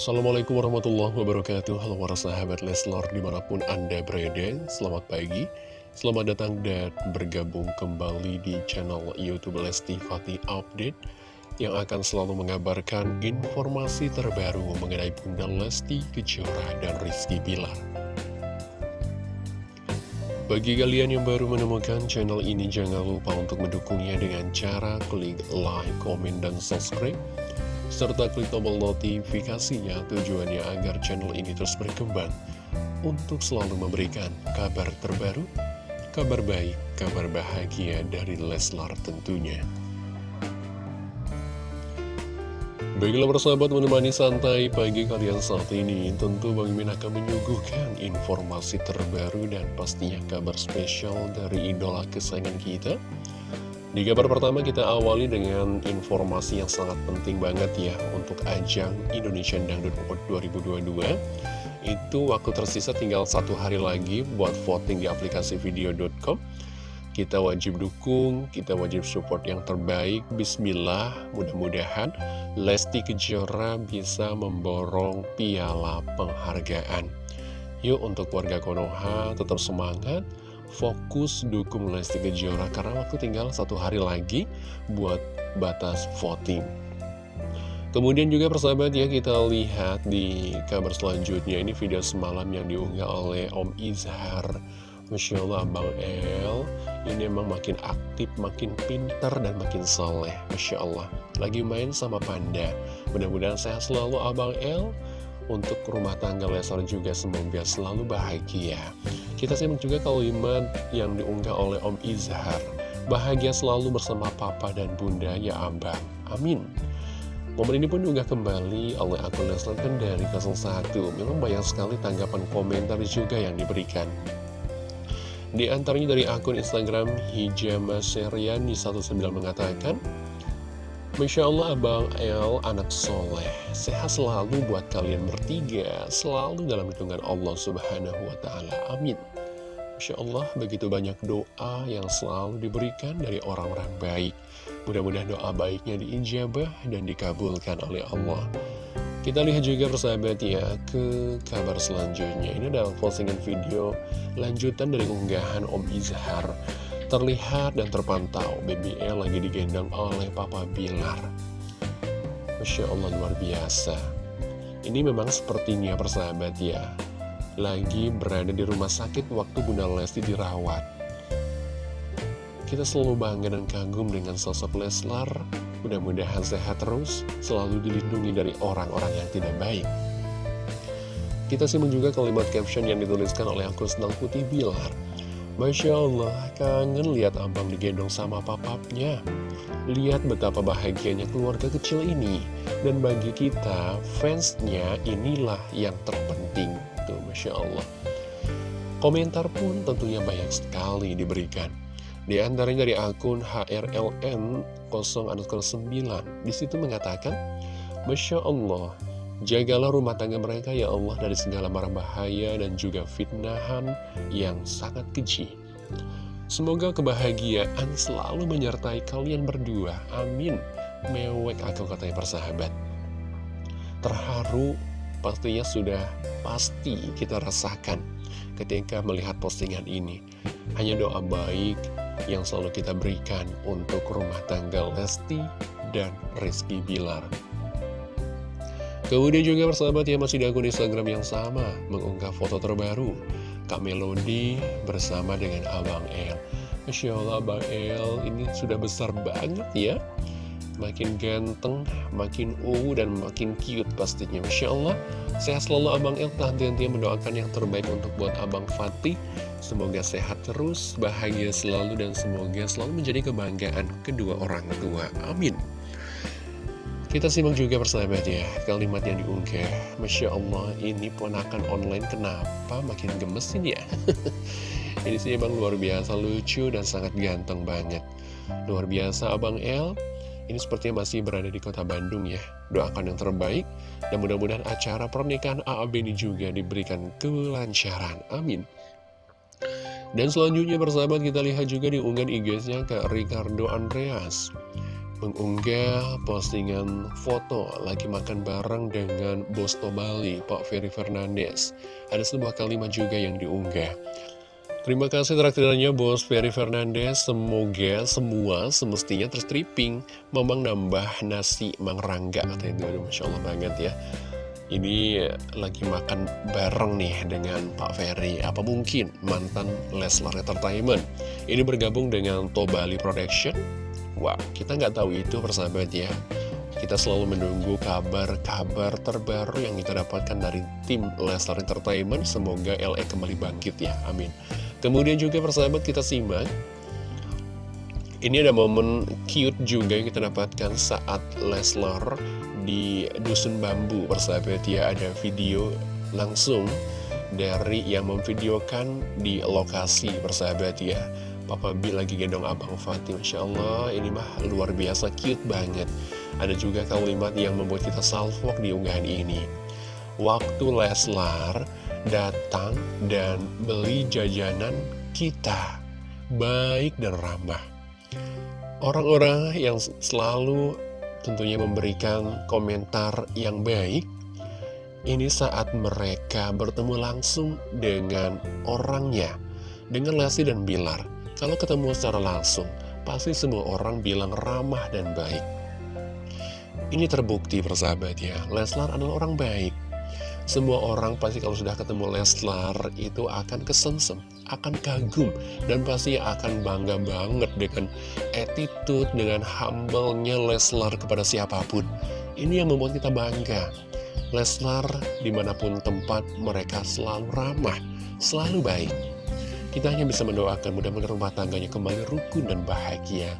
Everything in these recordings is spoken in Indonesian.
Assalamualaikum warahmatullahi wabarakatuh. Halo para sahabat Leslar di mana pun anda berada. Selamat pagi. Selamat datang dan bergabung kembali di channel Youtube Lesti Fatih Update Yang akan selalu mengabarkan informasi terbaru mengenai Bunda Lesti Kejora dan Rizky Bilar. Bagi kalian yang baru menemukan channel ini, jangan lupa untuk mendukungnya dengan cara klik like, komen, dan subscribe. Serta klik tombol notifikasinya tujuannya agar channel ini terus berkembang untuk selalu memberikan kabar terbaru, kabar baik, kabar bahagia dari Leslar tentunya. Baiklah persahabat menemani santai pagi kalian saat ini Tentu Bang Min akan menyuguhkan informasi terbaru dan pastinya kabar spesial dari idola kesayangan kita Di kabar pertama kita awali dengan informasi yang sangat penting banget ya Untuk ajang Indonesian Dangdut Award 2022 Itu waktu tersisa tinggal satu hari lagi buat voting di aplikasi video.com kita wajib dukung, kita wajib support yang terbaik. Bismillah, mudah-mudahan Lesti Kejora bisa memborong piala penghargaan. Yuk untuk warga Konoha tetap semangat, fokus dukung Lesti Kejora karena waktu tinggal satu hari lagi buat batas voting. Kemudian juga persahabat ya kita lihat di kabar selanjutnya. Ini video semalam yang diunggah oleh Om Izhar. Masya Allah Abang El. Ini emang makin aktif, makin pinter dan makin soleh. Masya Allah. Lagi main sama Panda. Mudah-mudahan sehat selalu Abang El Untuk rumah tangga Lesar juga semoga selalu bahagia. Kita simak juga kalimat yang diunggah oleh Om Izhar. Bahagia selalu bersama Papa dan Bunda ya Abang Amin. Momen ini pun juga kembali oleh akun Leslar dari 01 Memang banyak sekali tanggapan komentar juga yang diberikan. Di antaranya dari akun Instagram Hijama Seriani 19 mengatakan Masya Allah Abang El anak soleh. Sehat selalu buat kalian bertiga Selalu dalam hitungan Allah subhanahu wa ta'ala. Amin. Masya Allah begitu banyak doa yang selalu diberikan dari orang-orang baik. Mudah-mudahan doa baiknya diijabah dan dikabulkan oleh Allah. Kita lihat juga persahabat ya ke kabar selanjutnya. Ini adalah postingan video lanjutan dari unggahan Om Izhar Terlihat dan terpantau. BBL lagi digendong oleh Papa Bilar. Masya Allah luar biasa. Ini memang sepertinya persahabat ya. Lagi berada di rumah sakit waktu Bunda Lesti dirawat. Kita selalu bangga dan kagum dengan sosok Leslar. Mudah-mudahan sehat terus, selalu dilindungi dari orang-orang yang tidak baik. Kita simak juga kalimat caption yang dituliskan oleh akun Senang Putih Bilar. Masya Allah, kangen lihat abang digendong sama papapnya. Lihat betapa bahagianya keluarga kecil ini. Dan bagi kita, fansnya inilah yang terpenting. Tuh, Masya Allah. Komentar pun tentunya banyak sekali diberikan. Di antaranya dari akun HRLN 0 Di situ mengatakan, Masya Allah, jagalah rumah tangga mereka ya Allah dari segala marah bahaya dan juga fitnahan yang sangat keji. Semoga kebahagiaan selalu menyertai kalian berdua. Amin. Mewek aku katanya persahabat. Terharu pastinya sudah pasti kita rasakan ketika melihat postingan ini. Hanya doa baik, yang selalu kita berikan untuk rumah tangga Lesti dan Rizky Bilar. Kemudian juga persahabat ya masih di akun Instagram yang sama mengunggah foto terbaru Kak Melody bersama dengan Abang El. Masya Allah Abang El ini sudah besar banget ya makin ganteng, makin uh dan makin cute pastinya. Masya Allah, sehat selalu Abang El, henti-hentinya mendoakan yang terbaik untuk buat Abang Fatih. Semoga sehat terus, bahagia selalu, dan semoga selalu menjadi kebanggaan kedua orang tua. Amin. Kita simak juga persahabat ya, kalimat yang diunggah. Masya Allah, ini ponakan online kenapa makin gemesin ya? ini sih emang luar biasa lucu dan sangat ganteng banget. Luar biasa Abang El ini sepertinya masih berada di kota Bandung ya. Doakan yang terbaik, dan mudah-mudahan acara pernikahan AAB ini juga diberikan kelancaran. Amin. Dan selanjutnya persahabat kita lihat juga di unggahan IG-nya ke Ricardo Andreas. Mengunggah postingan foto lagi makan bareng dengan bos Bali, Pak Ferry Fernandes. Ada sebuah kalimat juga yang diunggah. Terima kasih traktirannya Bos Ferry Fernandes. Semoga semua semestinya terstripping. Memang nambah nasi Mang Rangga katanya itu. Masya Allah banget ya. Ini lagi makan bareng nih dengan Pak Ferry. Apa mungkin mantan Leslar Entertainment ini bergabung dengan Tobali Production? Wah, kita nggak tahu itu persahabat ya. Kita selalu menunggu kabar-kabar terbaru yang kita dapatkan dari tim Leslar Entertainment. Semoga LE kembali bangkit ya, amin. Kemudian juga persahabat kita simak. Ini ada momen cute juga yang kita dapatkan saat Leslar di Dusun Bambu persahabat ya. Ada video langsung dari yang memvideokan di lokasi persahabat ya Papa B lagi gendong Abang Fatih Masya Allah. Ini mah luar biasa cute banget. Ada juga kalimat yang membuat kita salvok di unggahan ini. Waktu Leslar datang dan beli jajanan kita Baik dan ramah. Orang-orang yang selalu tentunya memberikan komentar yang baik Ini saat mereka bertemu langsung dengan orangnya Dengan Lesti dan Bilar kalau ketemu secara langsung, pasti semua orang bilang ramah dan baik. Ini terbukti persahabat ya, Leslar adalah orang baik. Semua orang pasti kalau sudah ketemu Leslar itu akan kesensem, akan kagum, dan pasti akan bangga banget dengan attitude, dengan humble-nya Leslar kepada siapa pun. Ini yang membuat kita bangga. Leslar di mana pun tempat mereka selalu ramah, selalu baik. Kita hanya bisa mendoakan mudah-mudahan rumah tangganya kembali rukun dan bahagia.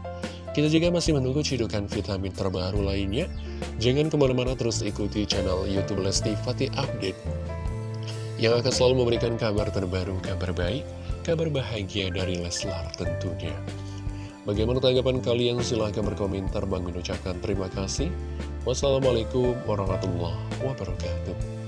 Kita juga masih menunggu cidukan vitamin terbaru lainnya. Jangan ke mana-mana terus ikuti channel Youtube Lesti Fatih Update. Yang akan selalu memberikan kabar terbaru, kabar baik, kabar bahagia dari Leslar tentunya. Bagaimana tanggapan kalian? Silahkan berkomentar. Bang mengucapkan terima kasih. Wassalamualaikum warahmatullahi wabarakatuh.